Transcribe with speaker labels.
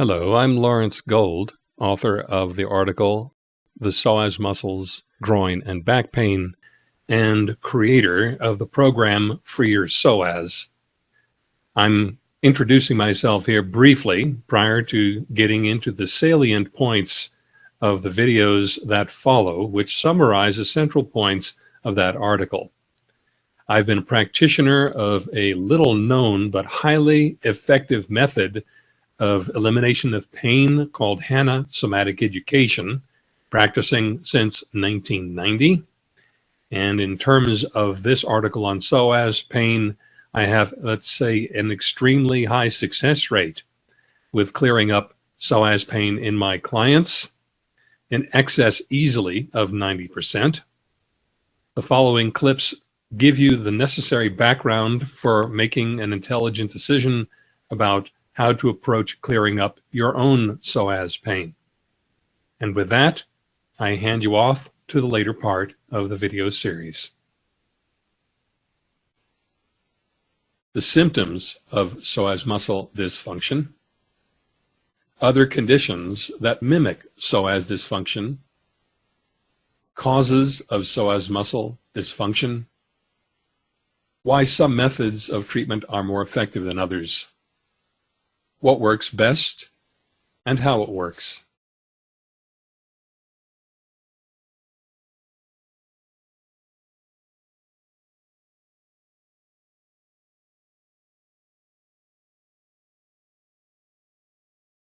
Speaker 1: Hello, I'm Lawrence Gold, author of the article The Psoas Muscles, Groin, and Back Pain, and creator of the program Free Your Psoas. I'm introducing myself here briefly prior to getting into the salient points of the videos that follow, which summarize the central points of that article. I've been a practitioner of a little known but highly effective method of elimination of pain called Hanna Somatic Education, practicing since 1990. And in terms of this article on psoas pain, I have, let's say, an extremely high success rate with clearing up psoas pain in my clients, in excess easily of 90%. The following clips give you the necessary background for making an intelligent decision about how to approach clearing up your own psoas pain. And with that, I hand you off to the later part of the video series. The symptoms of psoas muscle dysfunction, other conditions that mimic psoas dysfunction, causes of psoas muscle dysfunction, why some methods of treatment are more effective than others, what works best, and how it works.